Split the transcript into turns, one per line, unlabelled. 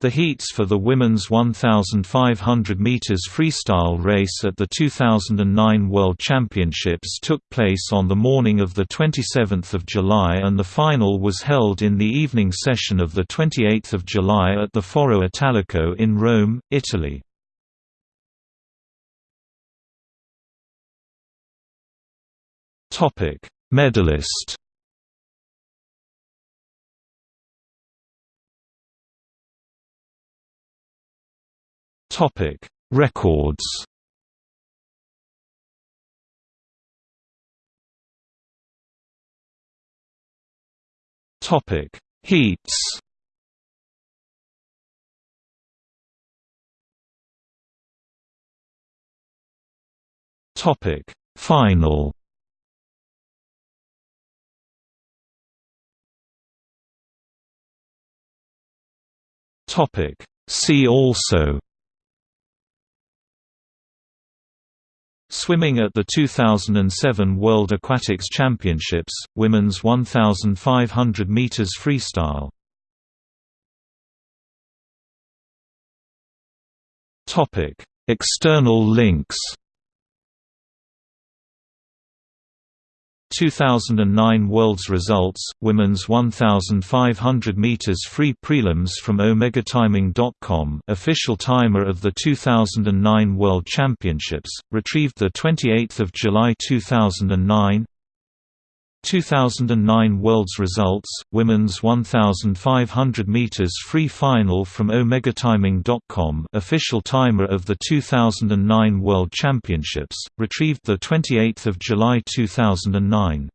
The heats for the women's 1,500 meters freestyle race at the 2009 World Championships took place on the morning of 27 July and the final was held in the evening session of 28 July at the Foro Italico in Rome, Italy. Topic: Medalist Topic: Records. Topic: Heats. Topic: Final. Topic: See also Swimming at the 2007 World Aquatics Championships, women's 1,500 meters freestyle. Topic: External links. 2009 Worlds results, women's 1,500 meters free prelims from OmegaTiming.com official timer of the 2009 World Championships, retrieved 28 July 2009 2009 Worlds results, women's 1,500 meters free final from OmegaTiming.com official timer of the 2009 World Championships, retrieved 28 July 2009